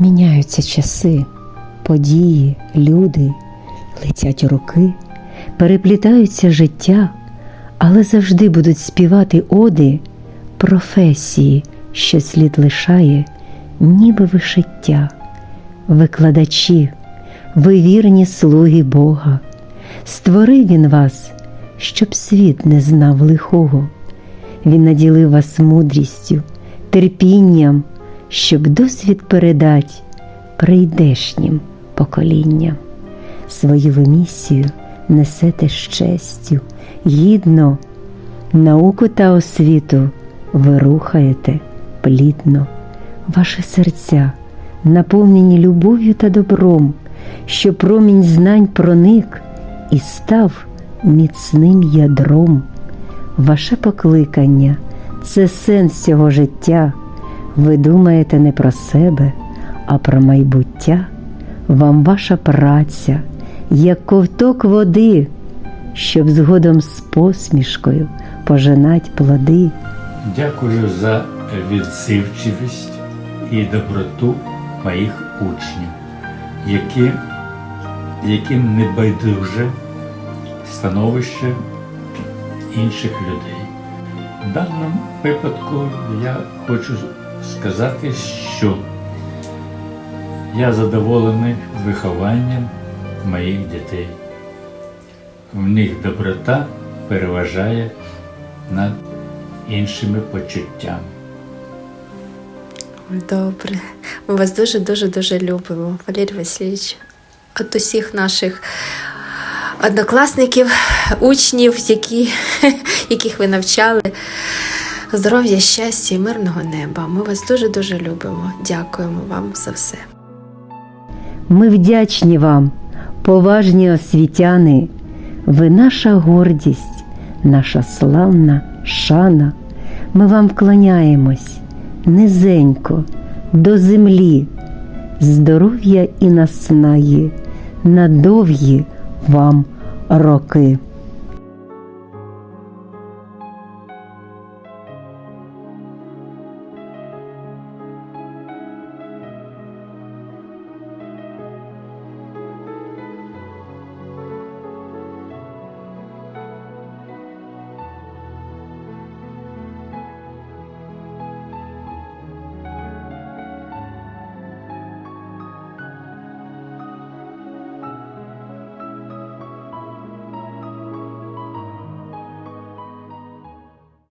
Міняються часи, події, люди, летять роки, переплітаються життя, але завжди будуть співати оди професії, що слід лишає, ніби вишиття. Викладачі, ви вірні слуги Бога, створив Він вас, щоб світ не знав лихого. Він наділив вас мудрістю, терпінням, щоб досвід передать прийдешнім поколінням. Свою місію несете з честю, гідно, науку та освіту ви рухаєте плідно, ваші серця наповнені любов'ю та добром, що промінь знань проник і став міцним ядром. Ваше покликання це сенс цього життя. Ви думаєте не про себе, а про майбуття. Вам ваша праця, як ковток води, щоб згодом з посмішкою пожинать плоди. Дякую за відзивчивість і доброту моїх учнів, які, яким не байдуже становище інших людей. В даному випадку я хочу сказати, що я задоволений вихованням моїх дітей. В них доброта переважає над іншими почуттями. Добре. Ми вас дуже дуже дуже любимо, Валерій Васильович. От усіх наших однокласників, учнів, які, яких ви навчали. Здоров'я, щастя і мирного неба. Ми вас дуже дуже любимо. Дякуємо вам за все. Ми вдячні вам, поважні освітяни, ви наша гордість, наша славна шана. Ми вам вклоняємось низенько до землі, здоров'я і наснаї, на довгі вам роки.